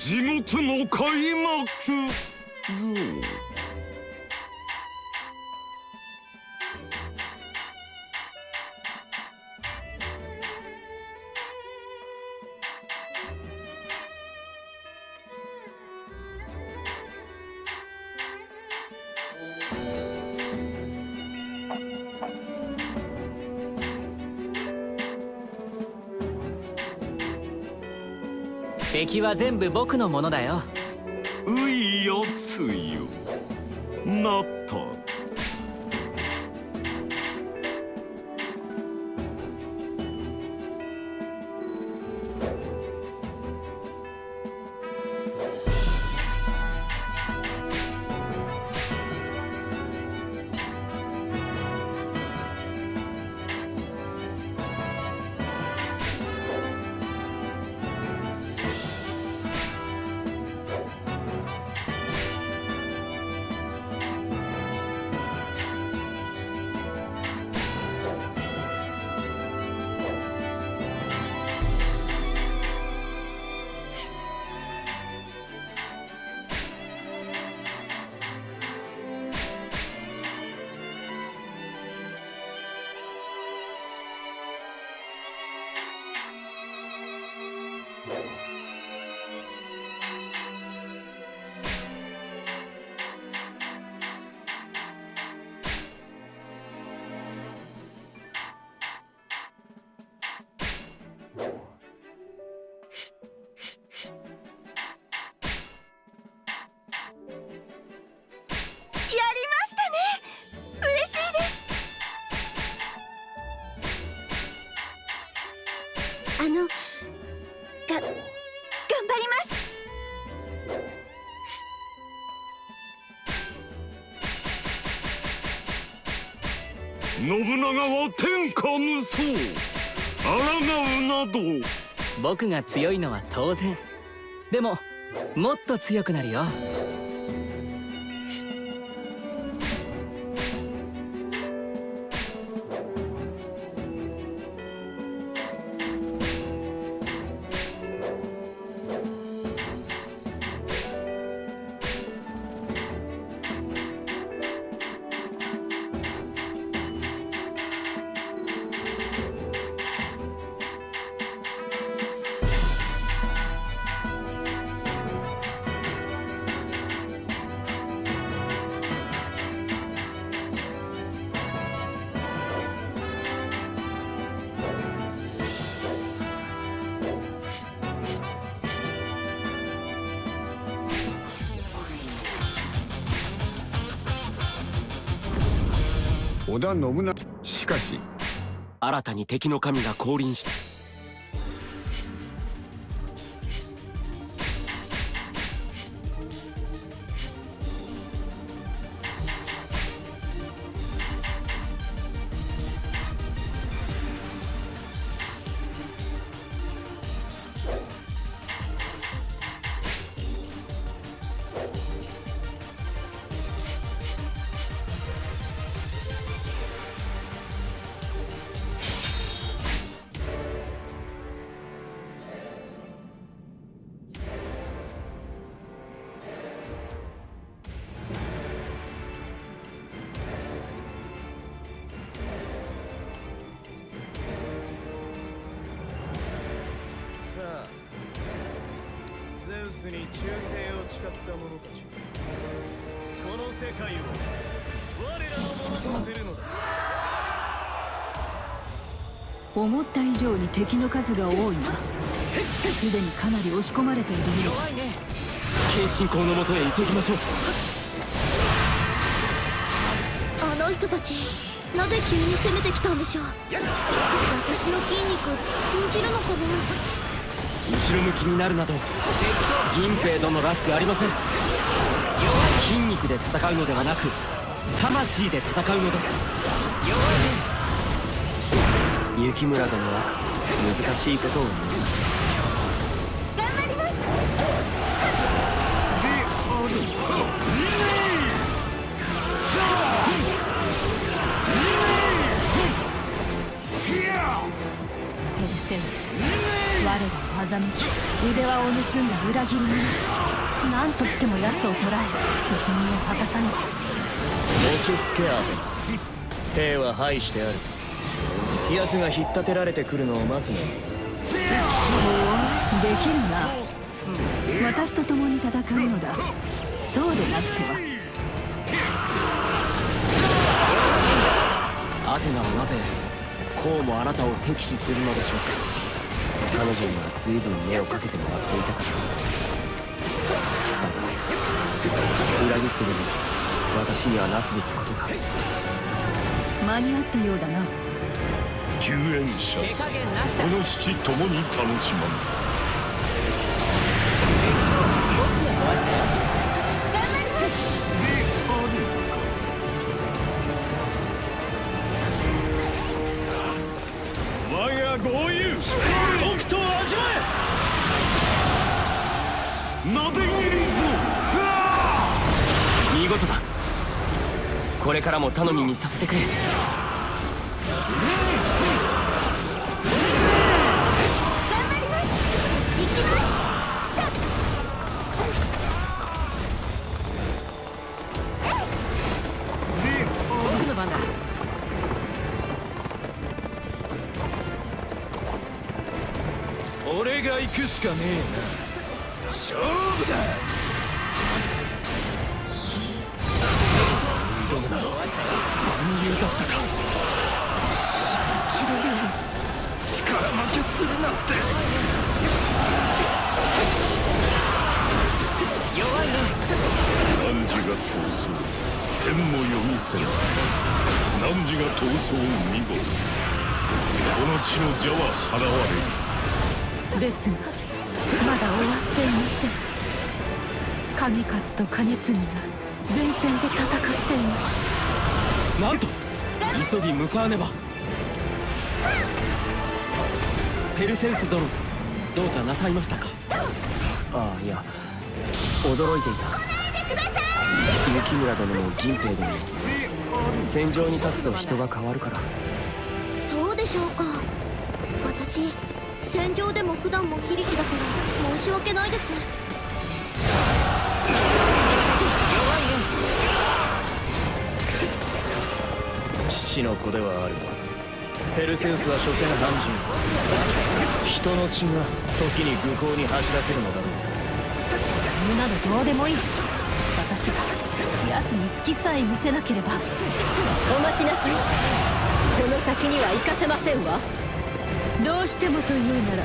地獄の開幕。ぞ敵は全部僕のものだよ。ういやつよ。なった。信長は天下無双。抗うなど。僕が強いのは当然。でももっと強くなるよ。織田信長。しかし。新たに敵の神が降臨した。スに忠誠を誓った者たちこの世界を我らのものとするのだ。思った以上に敵の数が多いなすでにかなり押し込まれているよ弱いね慶信公のもとへ急ぎましょう。あの人たちなぜ急に攻めてきたんでしょう？私の筋肉通じるのかな？後ろ向きになるなど銀兵殿らしくありません。筋肉で戦うのではなく魂で戦うのです。雪村殿は難しいことを。言う頑張ります。ペルセウス我らを欺き腕輪を盗んだ裏切り者何としても奴を捕らえ責任を果たさね落ち着けアテナ兵は排してある奴が引っ立てられてくるのを待つのできるな私と共に。戦うのだそうでなくてはアテナはなぜこうもあなたを敵視するのでしょうか彼女には随分目をかけてもらっていたから。だが裏切ってでも私にはなすべきことが間に合ったようだな。救援者すこの七共に楽しまぬ見事だ。これからも頼みにさせてくれ。僕の番だ。俺が行くしかねえな万有だったか信じられん力負けするなんて。弱いね汝が闘争天も読みせん汝が闘争見事この地の邪は払われる。ですがまだ終わっていません。景勝と兼継が前線で戦っています。なんと急ぎ向かわねば。ペルセウス殿どうかなさいましたか？ああいや驚いていた。雪村殿も銀兵殿も戦場に立つと人が変わるから。そうでしょうか。私戦場でも普段も非力だから申し訳ないです父の子ではあるがペルセウスは所詮半人人の血が時に愚行に走らせるのだろう。そんなのどうでもいい。私が奴に好きさえ見せなければ。お待ちなさい。この先には行かせませんわ。どうしてもというなら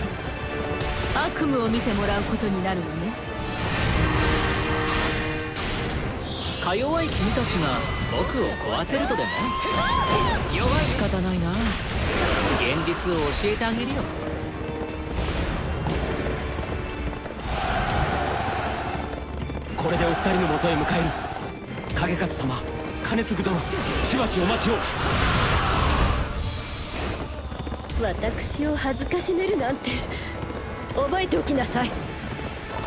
悪夢を見てもらうことになるわね。か弱い君たちが僕を壊せるとでも？弱い。仕方ないな。現実を教えてあげるよ。これでお二人のもとへ向かえる。影勝様金継殿しばしお待ちを。私を恥ずかしめるなんて覚えておきなさい。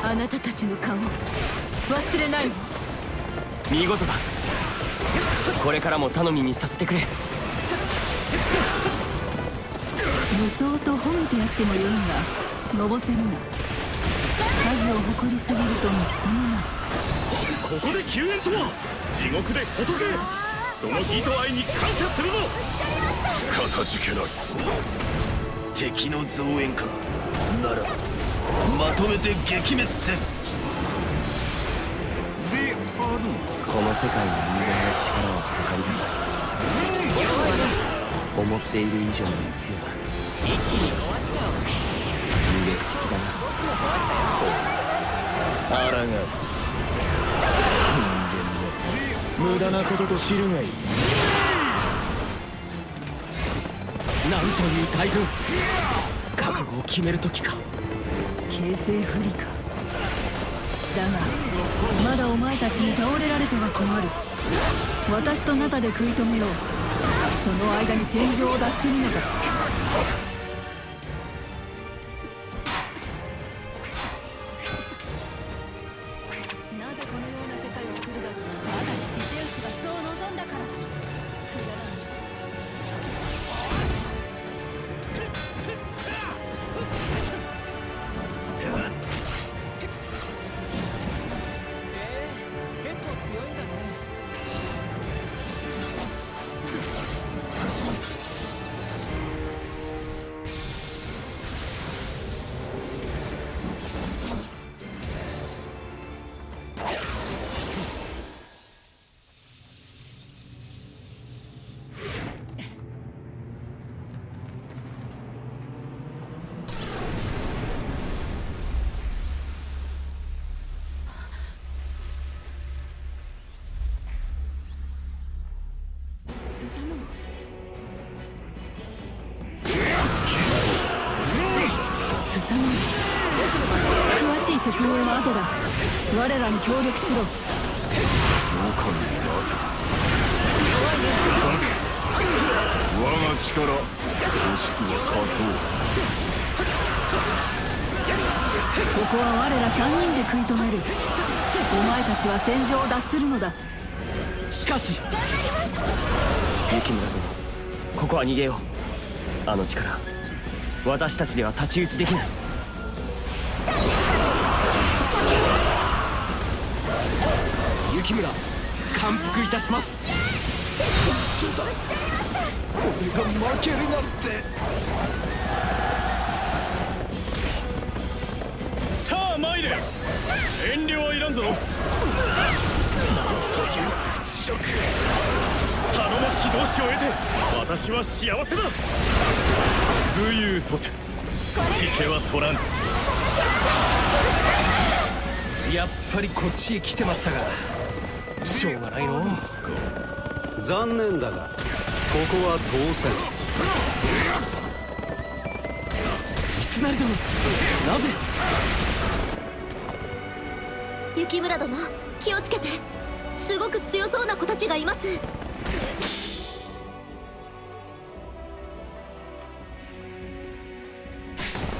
あなたたちの顔忘れないわ見事だ。これからも頼みにさせてくれ。無双と褒めてやってもよいがのぼせるな。数を誇りすぎるともっともない。ここで救援とは地獄で仏。その義と愛に感謝するぞ。かたじけない。敵の増援か。ならまとめて撃滅せんこの世界の。人間の。力はかかりが思っている以上に強い一気に壊しちゃおう魅力的だなあらが人間も無駄なことと知るがいい。なんという大軍覚悟を決める時か形勢不利かだがまだお前たちに倒れられては困る。私とナタで食い止めよう。その間に戦場を脱するのだ。3人詳しい説明の後だ。我らに協力しろ。我が力もしくは仮想ここは我ら3人で食い止める。お前たちは戦場を脱するのだ。しかし。雪村殿ここは逃げよう。あの力。私たちでは太刀打ちできない。雪村感服いたします。そうだ俺が負けるなんて。さあ参れ。遠慮はいらんぞ。なんという屈辱。頼もしき同志を得て私は幸せだ。武勇とて引けは取らぬやっぱりこっちへ来てまったがしょうがないの。残念だがここは当選。三成殿なぜ？雪村殿気をつけて。すごく強そうな子たちがいます。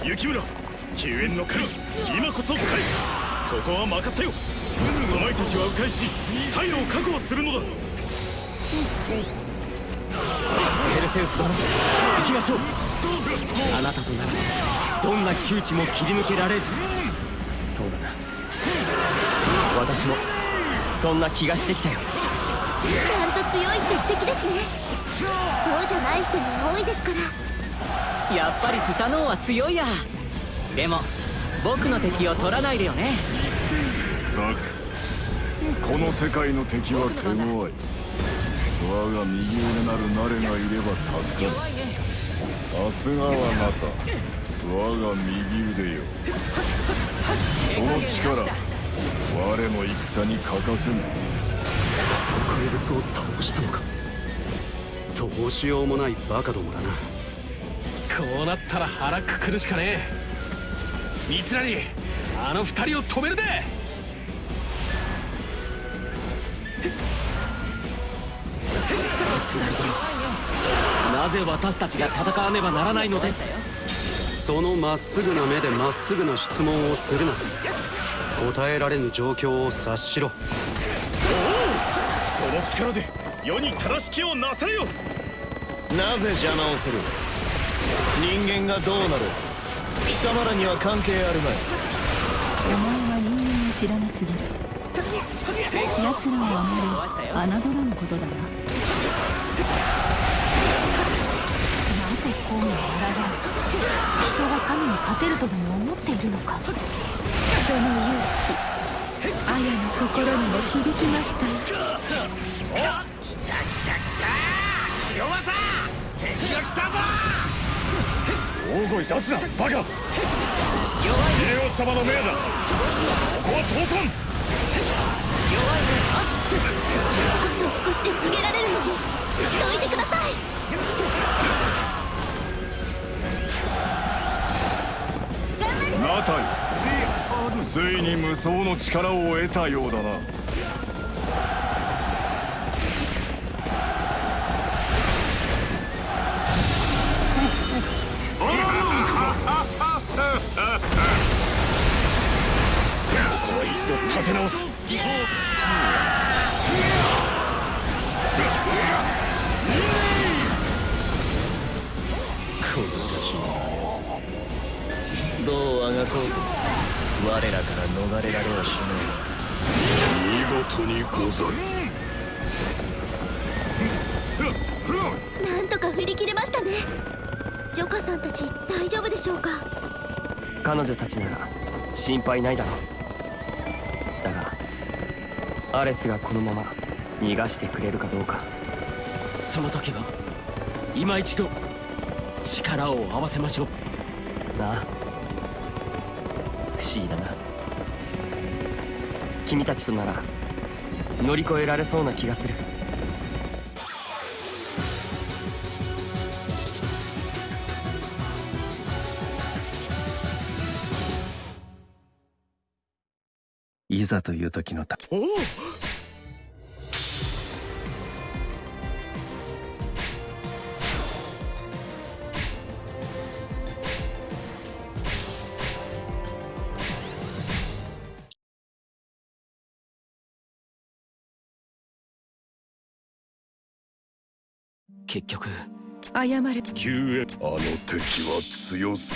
雪村救援の狩り今こそ返すここは任せよお前たちは迂回し退路を確保するのだ。ペルセウス殿行きましょう。あなたとならどんな窮地も切り抜けられる。そうだな。私もそんな気がしてきたよ。ちゃんと強いって素敵ですね。そうじゃない人も多いですから。やっぱりスサノオは強いや。でも僕の敵を取らないでよねガクこの世界の敵は手強い。我が右腕なるナレがいれば助かる。さすがはあなた。我が右腕よ。その力。我の戦に欠かせぬ。怪物を倒したのか。どうしようもないバカどもだな。こうなったら腹くくるしかねえ。三成あの二人を止めるでなぜ私たちが戦わねばならないのです？そのまっすぐな目でまっすぐな質問をするな。答えられぬ状況を察しろ。その力で世に正しきをなされよ！なぜ邪魔をする？人間がどうなる？貴様らには関係あるまい。お前は人間を知らなすぎる奴らをあまり侮らぬことだななぜこうもあられる人が神に勝てるとでも思っているのか。その勇気綾の心にも響きました。よ大声出すなバカ。秀吉様の命だ。ここは倒産あと少しで逃げられるのにどいてください。ナタイついに無双の力を得たようだな。一度立て直す。小僧たちどうあがこうと。我らから逃れられはしない見事にござるなんとか振り切れましたね。ジョカさんたち大丈夫でしょうか？彼女たちなら心配ないだろうアレスがこのまま逃がしてくれるかどうか。その時は今一度力を合わせましょう。なあ。不思議だな。君たちとなら乗り越えられそうな気がする。ざという時のたおお結局。謝る。救援。あの敵は強す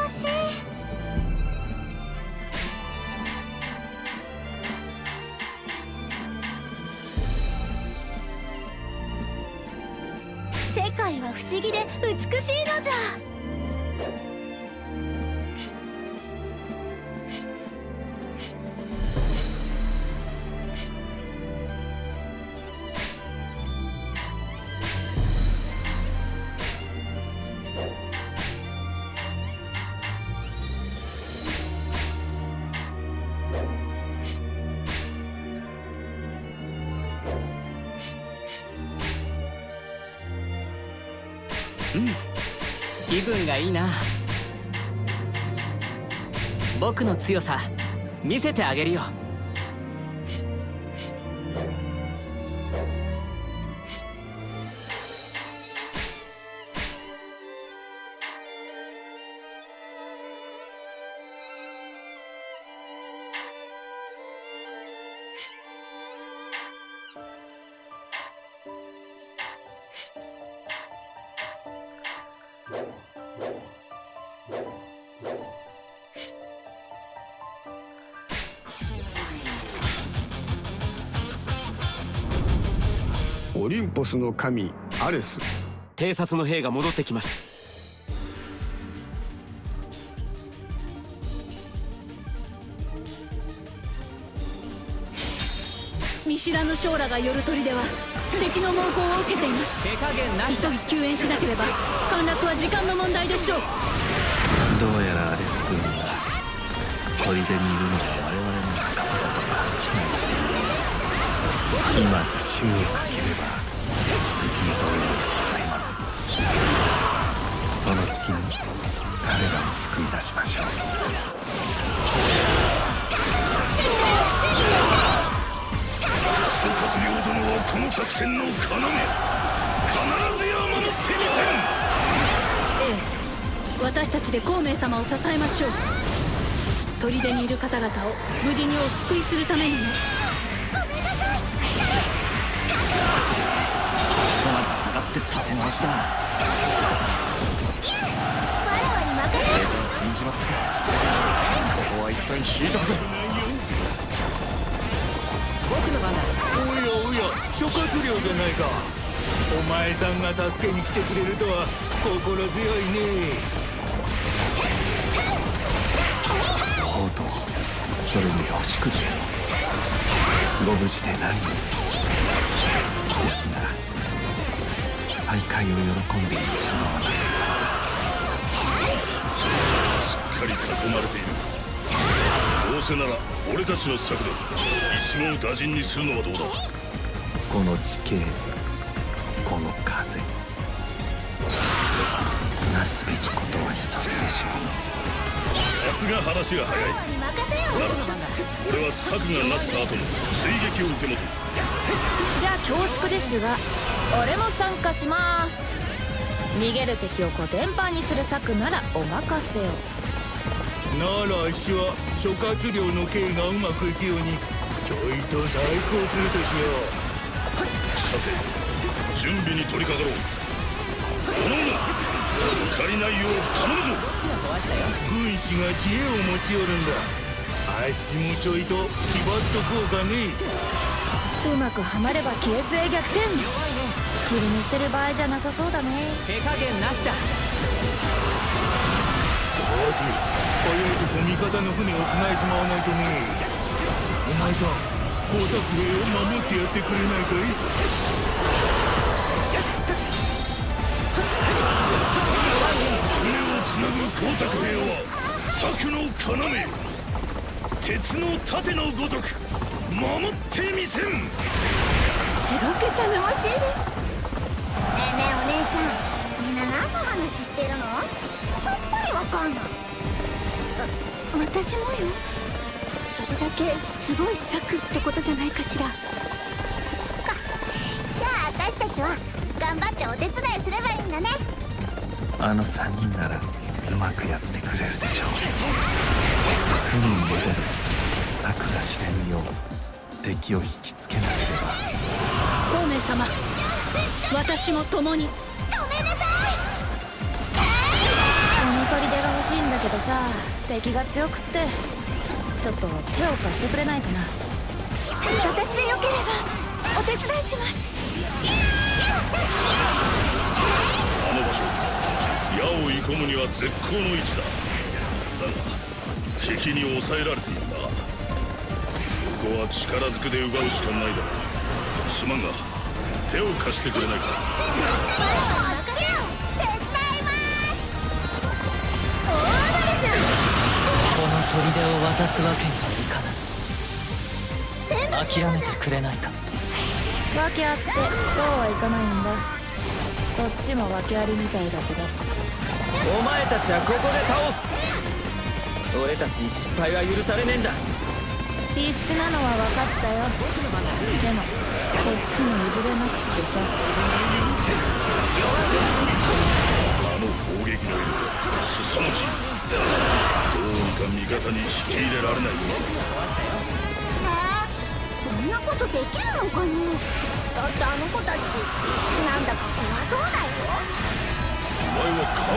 難しい。世界は不思議で美しいのじゃ。いいな。僕の強さ見せてあげるよ。オリンポスの神アレス。偵察の兵が戻ってきました。見知らぬ将らが寄る砦は敵の猛攻を受けています。手加減なし。急ぎ救援しなければ陥落は時間の問題でしょう。どうやらアレス君は砦にいるのは我々の仲間だと勘違いしているようです。今奇襲をかければその隙に彼らを救い出しましょう。諸葛亮殿はこの作戦の要。必ずや守ってみええ。私たちで孔明様を支えましょう。砦にいる方々を無事にお救いするためにね。ひとまず下がって立て直しだ踏んじまったか。ここは一旦引いとくぜ。僕の番だおやおや諸葛亮じゃないか。お前さんが助けに来てくれるとは心強いね。ほうとそれに欲しくどご無事で何ですが再会を喜んでいる暇はなさそうですかり囲まれているどうせなら俺たちの策で一網打尽にするのはどうだ？この地形この風。なすべきことは一つでしょさすが話が早い。に任せよなら俺は策がなった後の追撃を受け持て。じゃあ恐縮ですが俺も参加します。逃げる敵をコテンパンにする策ならお任せをならあっしは諸葛亮の刑がうまくいくようにちょいと再興するとしよさて準備に取り掛かろう。おのおの抜かりないよう頼むぞ。う軍師が知恵を持ち寄るんだ。あっしもちょいと気張っとこうかね。うまくはまれば形勢逆転。振り抜いてる場合じゃなさそうだね。手加減なしだ早いとこ味方の船を繋いじまわないとねお前さん工作兵を守ってやってくれないかい船をつなぐ工作兵は策の要鉄の盾のごとく守ってみせんすごく頼もしいですねえねえお姉ちゃん。話してるの？さっぱりわかんない。私もよ。それだけすごい策ってことじゃないかしら。そっか。じゃあ私たちは頑張ってお手伝いすればいいんだね。あの3人ならうまくやってくれるでしょう。船に戻る策が知れぬよう。敵を引きつけなければ。孔明様私も共にけどさ敵が強くってちょっと手を貸してくれないかな。私でよければお手伝いします。あの場所矢を射込むには絶好の位置だ。だが敵に抑えられているな。ここは力ずくで奪うしかないだろう。すまんが手を貸してくれないか砦を渡すわけにはいかない。諦めてくれないか。訳あってそうはいかないんだ。そっちも訳ありみたいだけど。お前たちはここで倒す。俺たちに失敗は許されねえんだ。必死なのは分かったよ。でもこっちも譲れなくってさ。あの攻撃の威力凄まじいか味方に引き入れられないかえそんなことできるのかなだってあの子たち。なんだか。怖そうだよお前はカウ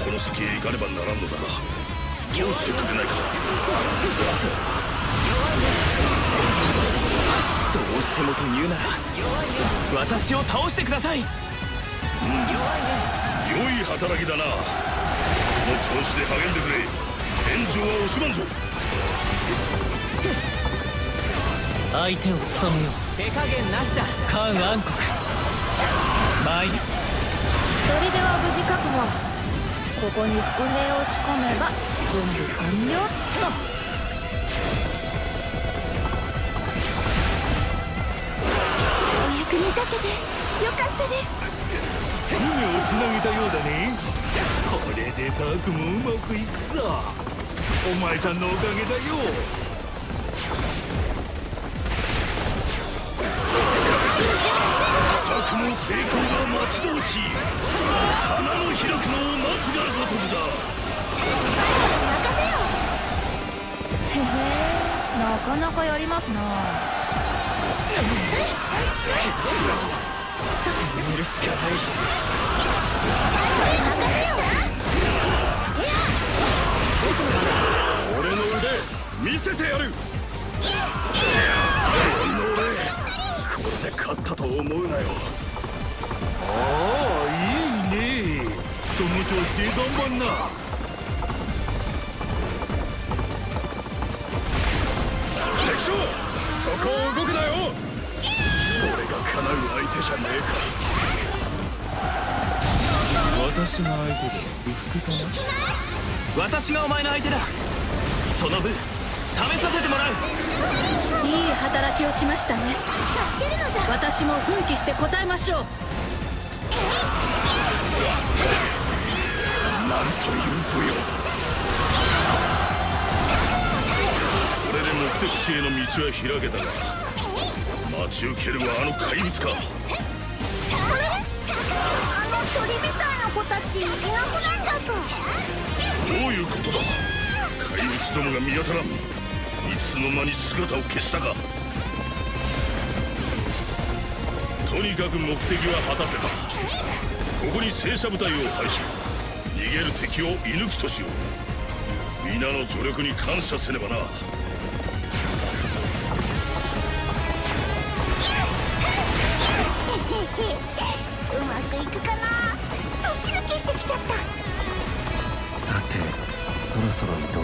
ンこの先へ行かねばならんのだがどうしてくれない。かどうしてもと言うなら私を倒してください。良い。働きだなの調子で励んでくれ。援助は惜しまんぞ。相手を務めよう。手加減なしだ。カン暗黒。参る。砦は無事確保ここに伏兵を仕込めば準備完了っと。お役に立ててよかったです。船をつなげたようだねこれでサークもうまくいくさ。お前さんのおかげだよ。作も成功が待ち遠しい。花の開くのを待つがごとくだ。へへなかなかやりますな。見るしかない見せてやる。俺の俺これで勝ったと思うなよ。ああいいね。その調子で頑張んな。敵将そこを動くなよ。俺が叶う相手じゃねえか。私が相手で不服かな私がお前の相手だ。その分試させてもらう。いい働きをしましたね。私も奮起して答えましょう。なんという武勇。これで目的地への道は開けた。が待ち受けるはあの怪物か。あの鳥みたいな子たちいなくなっちゃったどういうことだ？怪物どもが見当たらん。いつの間に姿を消したか。とにかく目的は果たせた。ここに戦車部隊を配し逃げる敵を射抜きとしよう。皆の助力に感謝せねばな。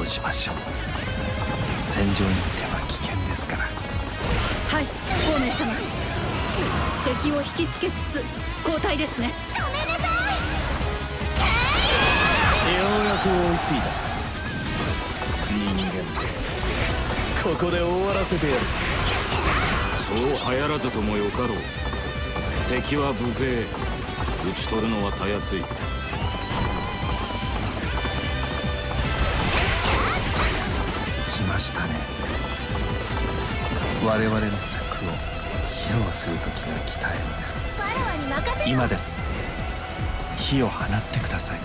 しましょう。戦場に行っては危険ますから。はい孔明様。敵を引きつけつつ交代ですね。ごめんなさようやく追いついた。人間ここで終わらせてやる。そう流行らずともよかろう。敵は無勢。討ち取るのはたやすいましたね。我々の策を披露する時が来たようです。今です。火を放ってください。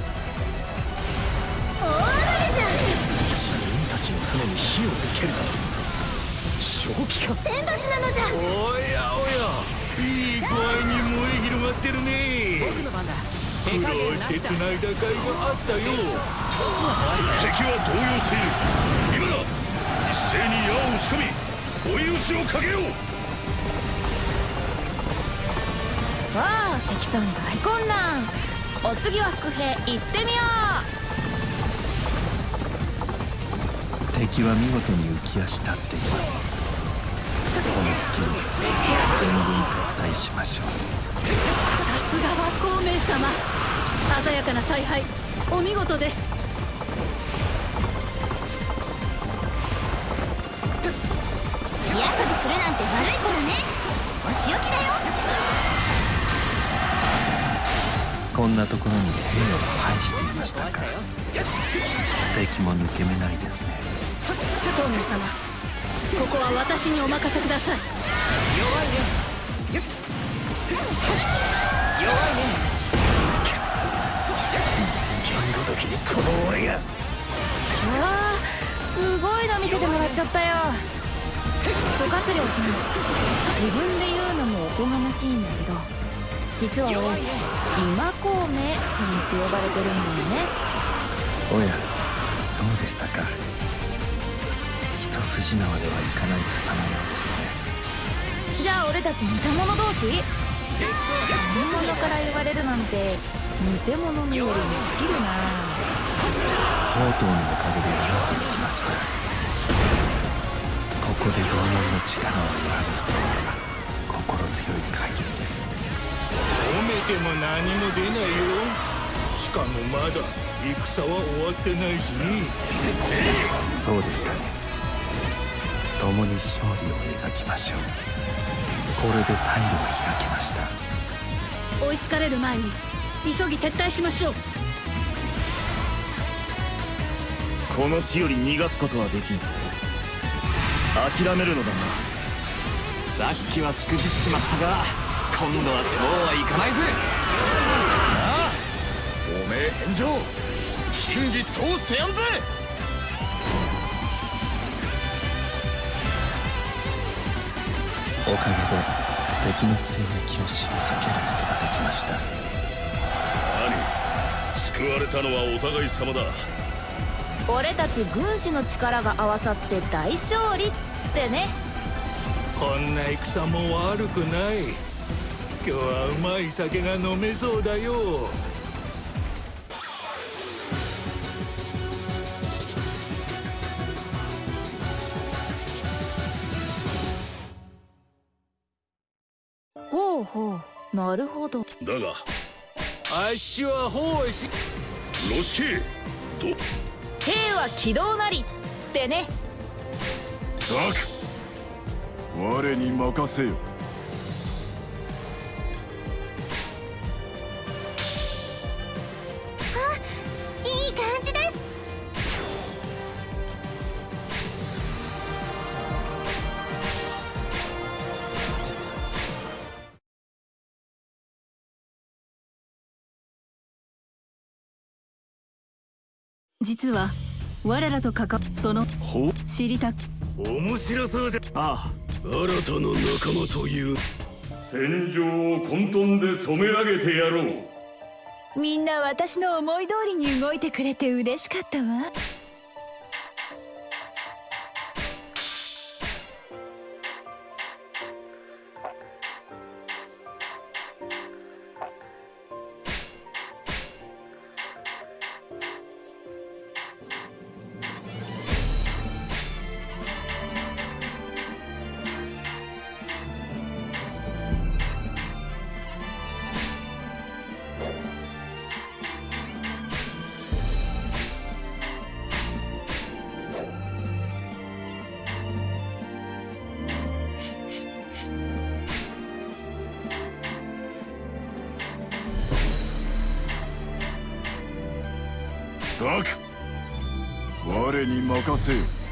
大雨じゃん。自分たちの船に火をつけるだと。正気か天罰なのじゃおやおや。いい具合に燃え広がってるね。僕の番だ。苦労して繋いだ甲斐があったよ敵は動揺しているに矢を打ち込み追い打ちをかけよう。わあ敵さん大混乱お次は伏兵行ってみよ敵は見事に浮き足立っています。この隙に全軍撤退しましょう。さすがは孔明様。鮮やかな采配。お見事です子だね。お仕置きだよ。こんなところに兵を配していましたか。敵も抜け目ないですね。孔明様ここは私にお任せください。弱いね。弱いね。この俺がうわあすごいの見せてもらっちゃったよ諸葛亮さん自分で言うのもおこがましいんだけど実は俺今孔明なんて呼ばれてるんだよね。おやそうでしたか。一筋縄ではいかない方のようですね。じゃあ俺たち似た者同士本物から言われるなんて偽物によりに尽きるな。宝刀のおかげでうまくいきましたここで同門の力を弱めるとは心強い限りです。褒めても何も出ないよ。しかもまだ。戦は終わってないし。ねそうでしたね。共に勝利を描きましょう。これで退路が開けました。追いつかれる前に急ぎ撤退しましょう。この地より逃がすことはできん諦めるのだな。さっきはしくじっちまったが今度はそうはいかないぜ。おめえ返上。金義通してやんぜ。おかげで敵の追撃を退けることができました。何？救われたのはお互い様だ俺たち軍師の力が合わさって大勝利ってね。こんな戦も悪くない。今日はうまい酒が飲めそうだよ。ほうほうなるほど。だが。あっしは法師ロシケど兵は軌道なりってね。ダク。我に任せよ。実は我らと関わそのほ知りた面白そうじゃ。ああ。新たな仲間という。戦場を混沌で染め上げてやろう。みんな私の思い通りに動いてくれて嬉しかったわバク我に任せよ。